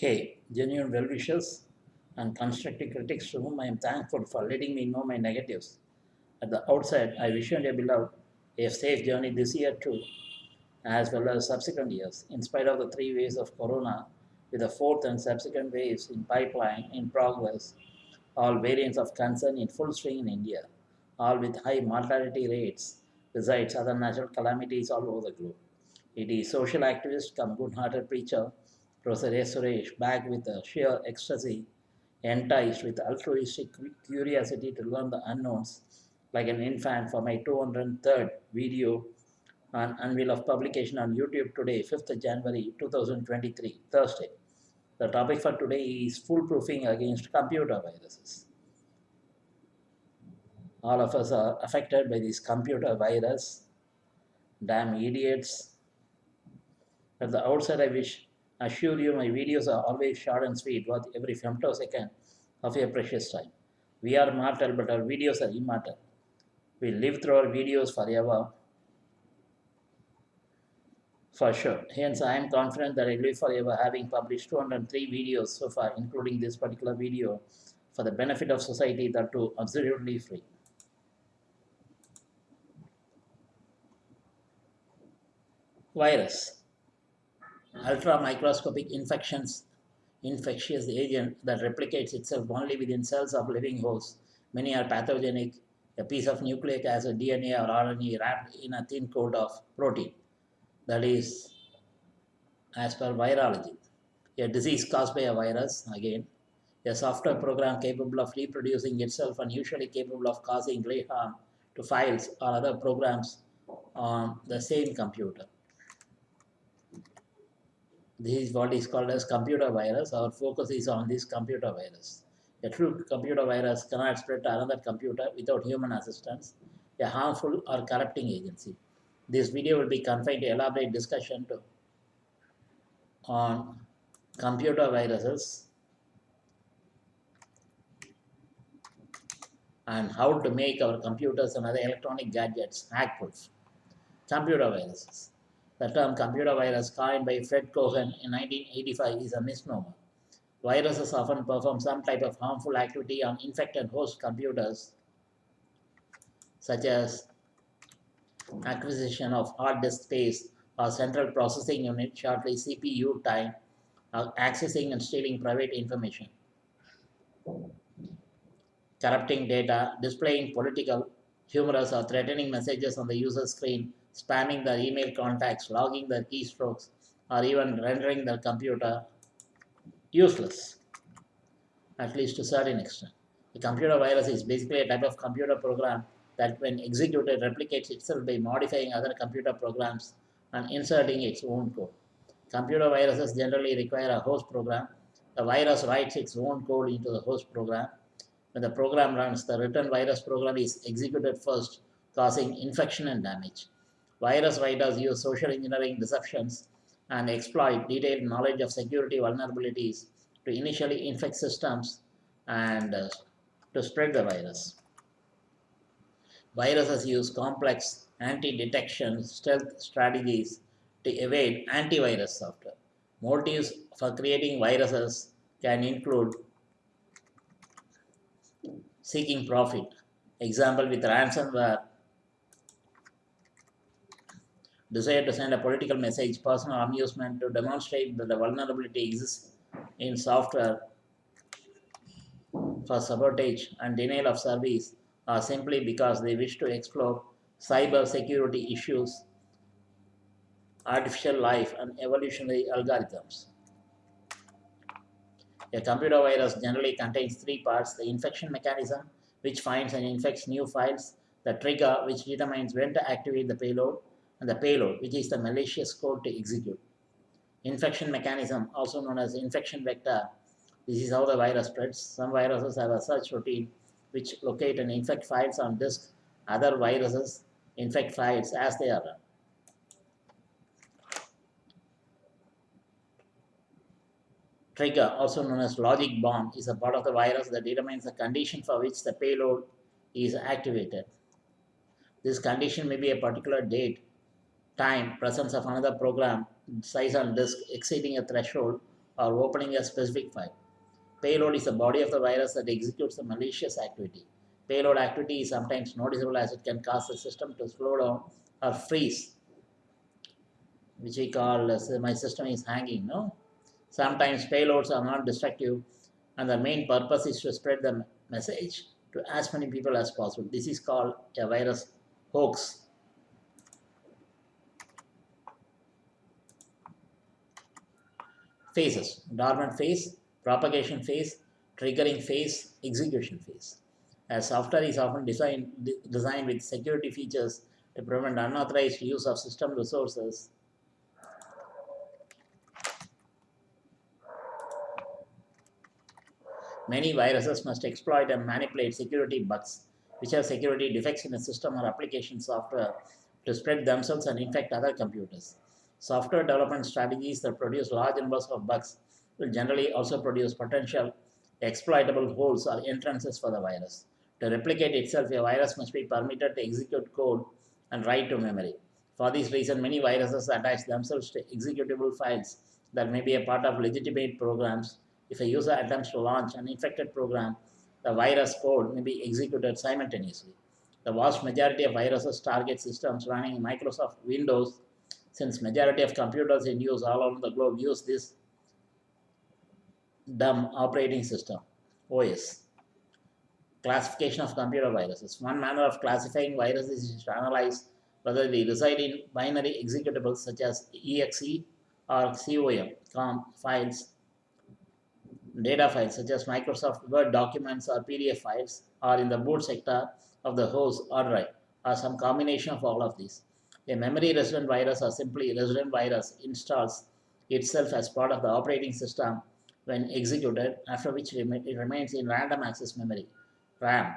Hey, genuine well wishers and constructive critics to whom I am thankful for letting me know my negatives. At the outset, I wish you and your beloved a safe journey this year too, as well as subsequent years, in spite of the three waves of corona, with the fourth and subsequent waves in pipeline in progress, all variants of concern in full swing in India, all with high mortality rates, besides other natural calamities all over the globe. It is social activist come good-hearted preacher, Professor S. Suresh, back with a sheer ecstasy, enticed with altruistic curiosity to learn the unknowns, like an infant for my 203rd video on unveil of publication on YouTube today, 5th January 2023, Thursday. The topic for today is foolproofing against computer viruses. All of us are affected by this computer virus. Damn idiots. At the outset, I wish assure you my videos are always short and sweet, worth every femtosecond of your precious time. We are mortal, but our videos are immortal. We live through our videos forever. For sure. Hence, I am confident that I live forever, having published 203 videos so far, including this particular video, for the benefit of society that too absolutely free. Virus ultra microscopic infections infectious agent that replicates itself only within cells of living hosts. Many are pathogenic. A piece of nucleic acid, DNA or RNA wrapped in a thin coat of protein. That is as per virology. A disease caused by a virus, again, a software program capable of reproducing itself and usually capable of causing great harm to files or other programs on the same computer. This is what is called as computer virus. Our focus is on this computer virus. A true computer virus cannot spread to another computer without human assistance, a harmful or corrupting agency. This video will be confined to elaborate discussion to, on computer viruses and how to make our computers and other electronic gadgets hack-proof. Computer viruses. The term computer virus coined by Fred Cohen in 1985 is a misnomer. Viruses often perform some type of harmful activity on infected host computers, such as acquisition of hard disk space or central processing unit, shortly CPU time, or accessing and stealing private information, corrupting data, displaying political, humorous, or threatening messages on the user screen, spamming their email contacts, logging their keystrokes, or even rendering their computer useless, at least to a certain extent. The computer virus is basically a type of computer program that when executed replicates itself by modifying other computer programs and inserting its own code. Computer viruses generally require a host program. The virus writes its own code into the host program. When the program runs, the written virus program is executed first, causing infection and damage. Virus writers use social engineering deceptions and exploit detailed knowledge of security vulnerabilities to initially infect systems and uh, to spread the virus. Viruses use complex anti-detection stealth strategies to evade antivirus software. Motives for creating viruses can include seeking profit. Example with ransomware desire to send a political message, personal amusement to demonstrate that the vulnerability exists in software for sabotage and denial of service or simply because they wish to explore cyber security issues, artificial life and evolutionary algorithms. A computer virus generally contains three parts, the infection mechanism, which finds and infects new files, the trigger, which determines when to activate the payload, and the payload, which is the malicious code to execute. Infection mechanism, also known as infection vector, this is how the virus spreads. Some viruses have a search routine which locate and infect files on disk. Other viruses infect files as they are run. Trigger, also known as logic bomb, is a part of the virus that determines the condition for which the payload is activated. This condition may be a particular date time presence of another program size on disk exceeding a threshold or opening a specific file. Payload is the body of the virus that executes the malicious activity. Payload activity is sometimes noticeable as it can cause the system to slow down or freeze, which we call uh, as my system is hanging. No, sometimes payloads are not destructive, and the main purpose is to spread the message to as many people as possible. This is called a virus hoax. Phases dormant phase, propagation phase, triggering phase, execution phase. As software is often designed, designed with security features to prevent unauthorized use of system resources, Many viruses must exploit and manipulate security bugs, which are security defects in a system or application software, to spread themselves and infect other computers. Software development strategies that produce large numbers of bugs will generally also produce potential exploitable holes or entrances for the virus. To replicate itself, a virus must be permitted to execute code and write to memory. For this reason, many viruses attach themselves to executable files that may be a part of legitimate programs if a user attempts to launch an infected program, the virus code may be executed simultaneously. The vast majority of viruses target systems running Microsoft Windows since majority of computers in use all over the globe use this dumb operating system, OS. Classification of computer viruses. One manner of classifying viruses is to analyze whether they reside in binary executables such as exe or com, com files data files such as Microsoft Word documents or PDF files or in the boot sector of the host or drive or some combination of all of these. A memory resident virus or simply resident virus installs itself as part of the operating system when executed, after which it remains in random access memory, RAM,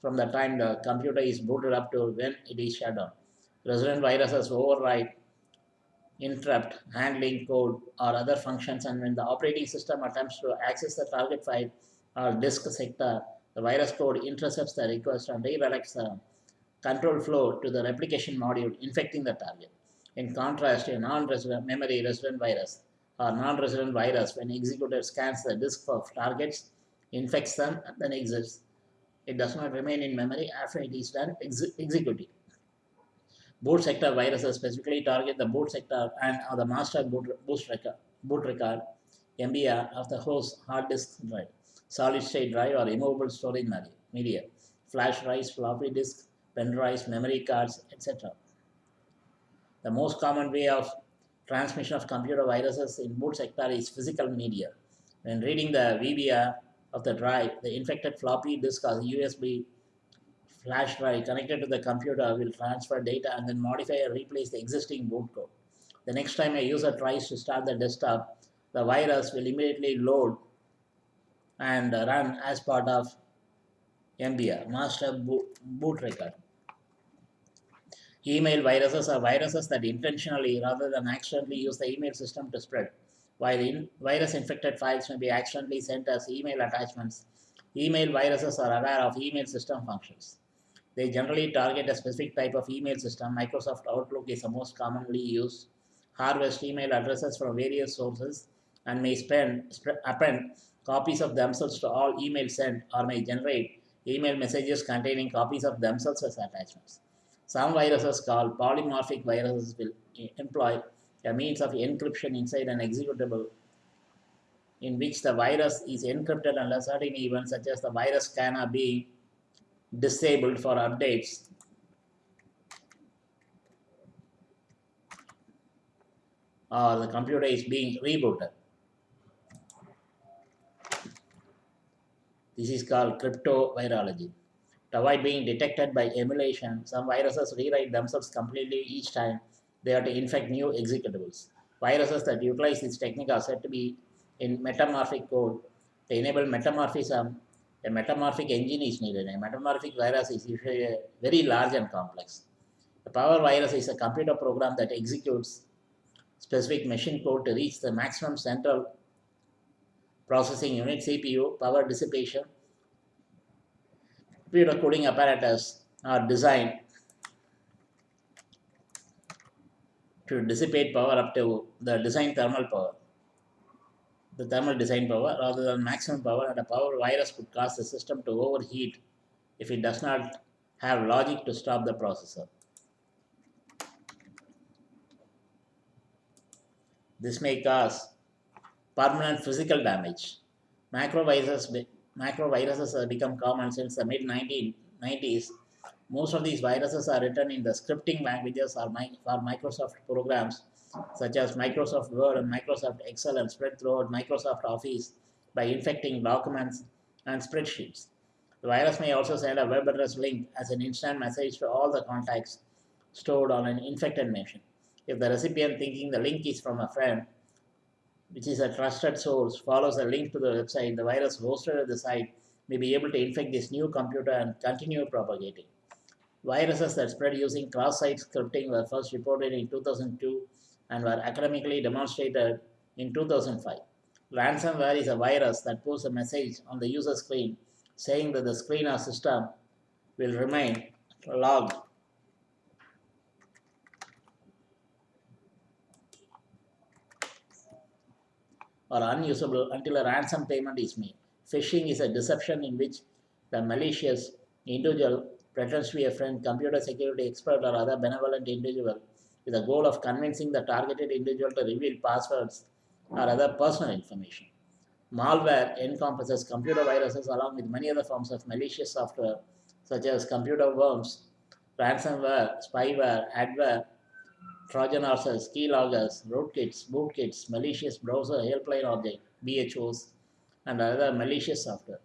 from the time the computer is booted up to when it is shut down. Resident viruses override interrupt handling code or other functions and when the operating system attempts to access the target file or disk sector, the virus code intercepts the request and redirects the control flow to the replication module infecting the target. In contrast, a non-resident memory resident virus or non-resident virus when executed scans the disk for targets, infects them and then exits. It does not remain in memory after it is done ex executing. Boot sector viruses specifically target the boot sector and or the master boot, record, boot record MBR of the host hard disk drive, solid state drive or immovable storage media, flash drives, floppy disk, pen drives, memory cards, etc. The most common way of transmission of computer viruses in boot sector is physical media. When reading the VBR of the drive, the infected floppy disk or USB flash drive connected to the computer will transfer data and then modify or replace the existing boot code. The next time a user tries to start the desktop, the virus will immediately load and run as part of MBR, Master Boot Record. Email viruses are viruses that intentionally rather than accidentally use the email system to spread. While in virus infected files may be accidentally sent as email attachments, email viruses are aware of email system functions. They generally target a specific type of email system. Microsoft Outlook is the most commonly used. Harvest email addresses from various sources and may spend, append copies of themselves to all emails sent or may generate email messages containing copies of themselves as attachments. Some viruses called polymorphic viruses will employ a means of encryption inside an executable in which the virus is encrypted under certain events such as the virus scanner be disabled for updates. or the computer is being rebooted. This is called cryptovirology. To avoid being detected by emulation, some viruses rewrite themselves completely each time they are to infect new executables. Viruses that utilize this technique are said to be in metamorphic code. To enable metamorphism, a metamorphic engine is needed. A metamorphic virus is usually very large and complex. A power virus is a computer program that executes specific machine code to reach the maximum central processing unit, CPU, power dissipation. Computer coding apparatus are designed to dissipate power up to the design thermal power. the thermal design power rather than maximum power and a power virus could cause the system to overheat if it does not have logic to stop the processor. This may cause permanent physical damage. Macroviruses, macroviruses have become common since the mid 1990s. Most of these viruses are written in the scripting languages or for Microsoft programs such as Microsoft Word and Microsoft Excel and spread throughout Microsoft Office by infecting documents and spreadsheets. The virus may also send a web address link as an instant message to all the contacts stored on an infected machine. If the recipient thinking the link is from a friend, which is a trusted source, follows a link to the website, the virus hosted at the site may be able to infect this new computer and continue propagating. Viruses that spread using cross-site scripting were first reported in 2002 and were academically demonstrated in 2005. Ransomware is a virus that posts a message on the user screen saying that the screen or system will remain logged or unusable until a ransom payment is made. Phishing is a deception in which the malicious individual pretends to be a friend, computer security expert, or other benevolent individual with the goal of convincing the targeted individual to reveal passwords or other personal information. Malware encompasses computer viruses along with many other forms of malicious software such as computer worms, ransomware, spyware, adware, Trojan horses, keyloggers, rootkits, bootkits, malicious browser helpline object, BHOs, and other malicious software.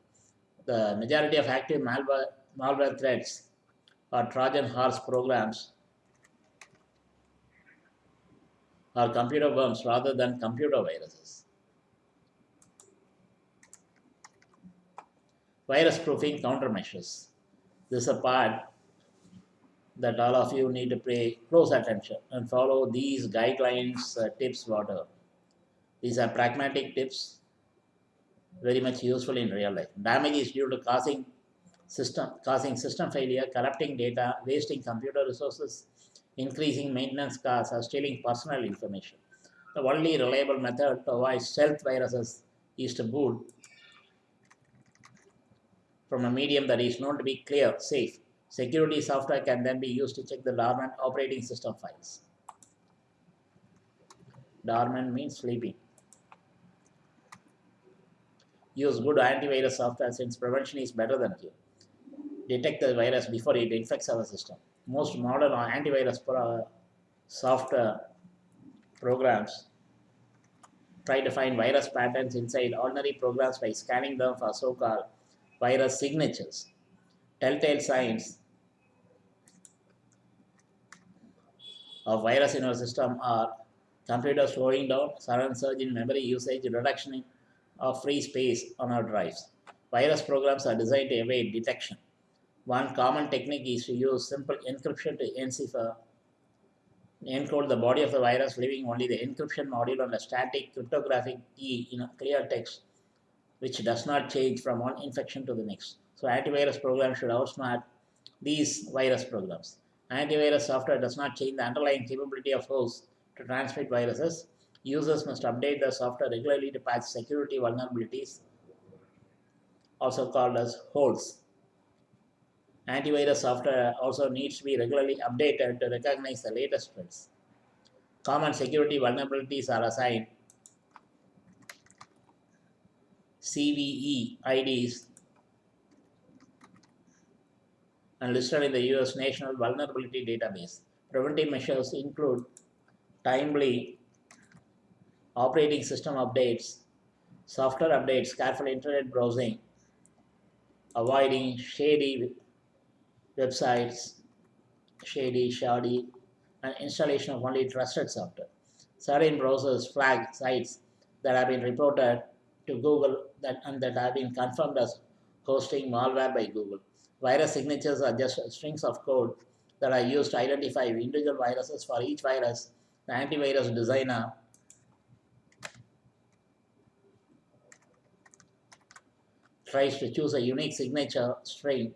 The majority of active malware, malware threats are Trojan horse programs or computer worms rather than computer viruses. Virus proofing countermeasures. This is a part that all of you need to pay close attention and follow these guidelines, uh, tips, whatever. These are pragmatic tips, very much useful in real life. Damage is due to causing system, causing system failure, corrupting data, wasting computer resources, increasing maintenance costs, or stealing personal information. The only reliable method to avoid stealth viruses is to boot from a medium that is known to be clear, safe, Security software can then be used to check the dormant operating system files. Dormant means sleeping. Use good antivirus software since prevention is better than cure. Detect the virus before it infects our system. Most modern antivirus pro software programs try to find virus patterns inside ordinary programs by scanning them for so-called virus signatures. Telltale signs of virus in our system are computer slowing down, sudden surge in memory usage, reduction of free space on our drives. Virus programs are designed to evade detection. One common technique is to use simple encryption to encipher, encode the body of the virus, leaving only the encryption module and a static cryptographic key in clear text, which does not change from one infection to the next. So antivirus programs should outsmart these virus programs. Antivirus software does not change the underlying capability of hosts to transmit viruses. Users must update the software regularly to patch security vulnerabilities, also called as holes. Antivirus software also needs to be regularly updated to recognize the latest threats. Common security vulnerabilities are assigned CVE IDs and listed in the US National Vulnerability Database. Preventive measures include timely operating system updates, software updates, careful internet browsing, avoiding shady websites, shady, shoddy, and installation of only trusted software. Certain browsers flag sites that have been reported to Google that, and that have been confirmed as hosting malware by Google. Virus signatures are just strings of code that are used to identify individual viruses for each virus. The antivirus designer tries to choose a unique signature string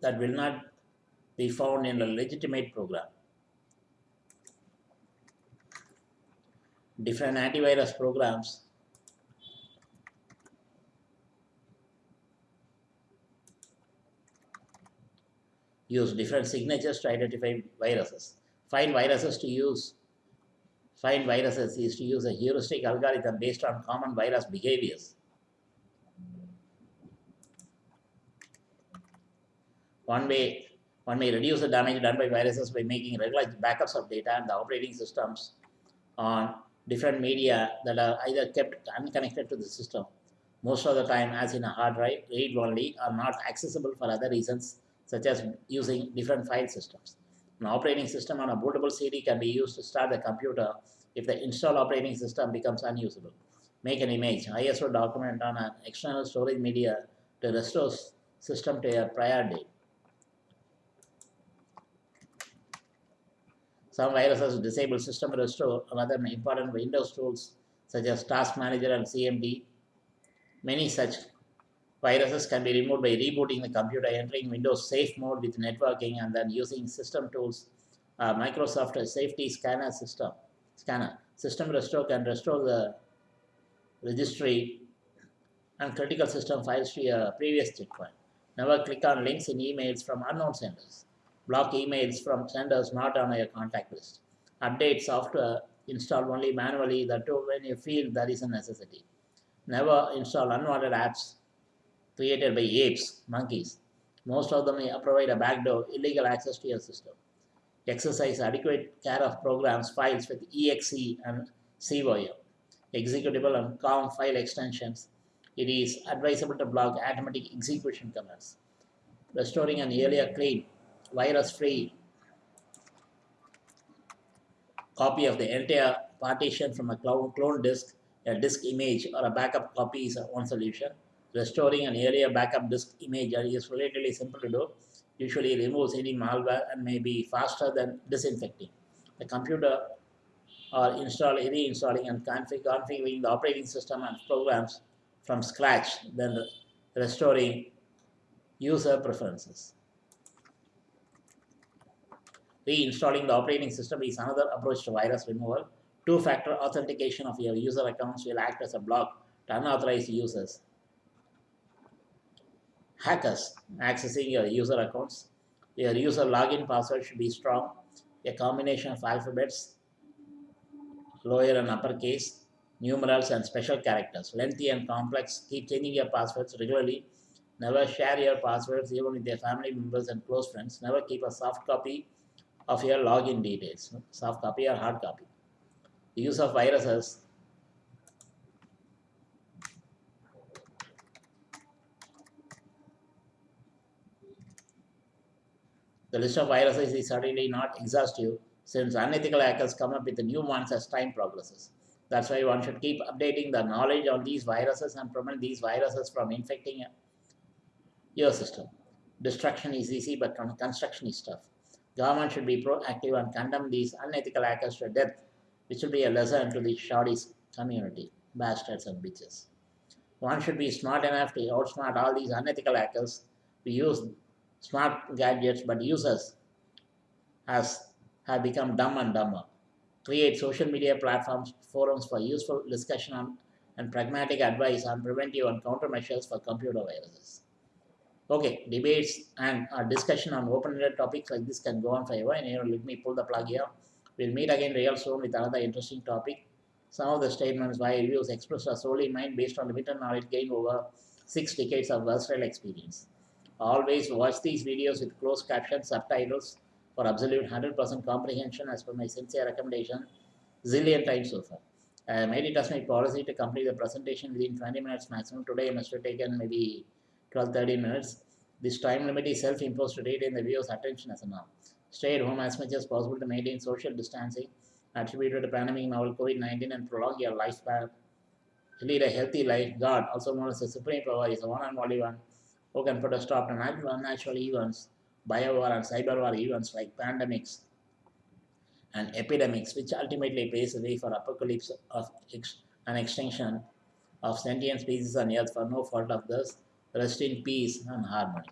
that will not be found in a legitimate program. Different antivirus programs use different signatures to identify viruses. Find viruses to use find viruses is to use a heuristic algorithm based on common virus behaviors. One way one may reduce the damage done by viruses by making regular backups of data and the operating systems on different media that are either kept unconnected to the system. Most of the time, as in a hard drive, read only, are not accessible for other reasons, such as using different file systems. An operating system on a bootable CD can be used to start the computer if the installed operating system becomes unusable. Make an image, ISO document on an external storage media to restore system to a prior date. Some viruses disable system restore and other important Windows tools such as Task Manager and CMD. Many such viruses can be removed by rebooting the computer, entering Windows safe mode with networking, and then using system tools. Uh, Microsoft Safety Scanner System Scanner System Restore can restore the registry and critical system files to your previous checkpoint. Never click on links in emails from unknown senders. Block emails from senders not on your contact list. Update software installed only manually, that too when you feel there is a necessity. Never install unwanted apps created by apes, monkeys. Most of them provide a backdoor, illegal access to your system. Exercise adequate care of programs, files with exe and COM, executable and COM file extensions. It is advisable to block automatic execution commands. Restoring an earlier clean virus-free copy of the entire partition from a clone, clone disk, a disk image, or a backup copy is one solution. Restoring an area backup disk image is relatively simple to do. Usually removes any malware and may be faster than disinfecting. The computer or install reinstalling and config configuring the operating system and programs from scratch, then restoring user preferences. Reinstalling the operating system is another approach to virus removal. Two-factor authentication of your user accounts will act as a block to unauthorized users. Hackers accessing your user accounts. Your user login password should be strong. A combination of alphabets, lower and uppercase, numerals and special characters. Lengthy and complex. Keep changing your passwords regularly. Never share your passwords even with your family members and close friends. Never keep a soft copy of your login details, soft copy or hard copy. The use of viruses The list of viruses is certainly not exhaustive since unethical hackers come up with new ones as time progresses. That's why one should keep updating the knowledge on these viruses and prevent these viruses from infecting your system. Destruction is easy, but construction is tough. Government should be proactive and condemn these unethical hackers to death, which will be a lesson to the Shawdies community, bastards and bitches. One should be smart enough to outsmart all these unethical actors to use smart gadgets, but users has have become dumb and dumber. Create social media platforms, forums for useful discussion on, and pragmatic advice on preventive and countermeasures for computer viruses. Okay, debates and uh, discussion on open-ended topics like this can go on forever. And you know, let me pull the plug here. We'll meet again real soon with another interesting topic. Some of the statements by reviews expressed are solely mine based on limited knowledge gained over six decades of versatile experience. Always watch these videos with closed captions, subtitles for absolute 100% comprehension as per my sincere recommendation zillion times so far. I made it as my policy to complete the presentation within 20 minutes maximum. Today I must have taken maybe 12 30 minutes. This time limit is self imposed to retain the viewer's attention as a norm. Stay at home as much as possible to maintain social distancing attributed to pandemic novel COVID 19 and prolong your lifespan. Lead a healthy life, God, also known as the Supreme Power, is the one and only one who can put a stop to natural unnatural events, biowar and cyber war events like pandemics and epidemics, which ultimately paves the way for apocalypse of ex- and extinction of sentient species on earth for no fault of theirs Rest in peace and harmony.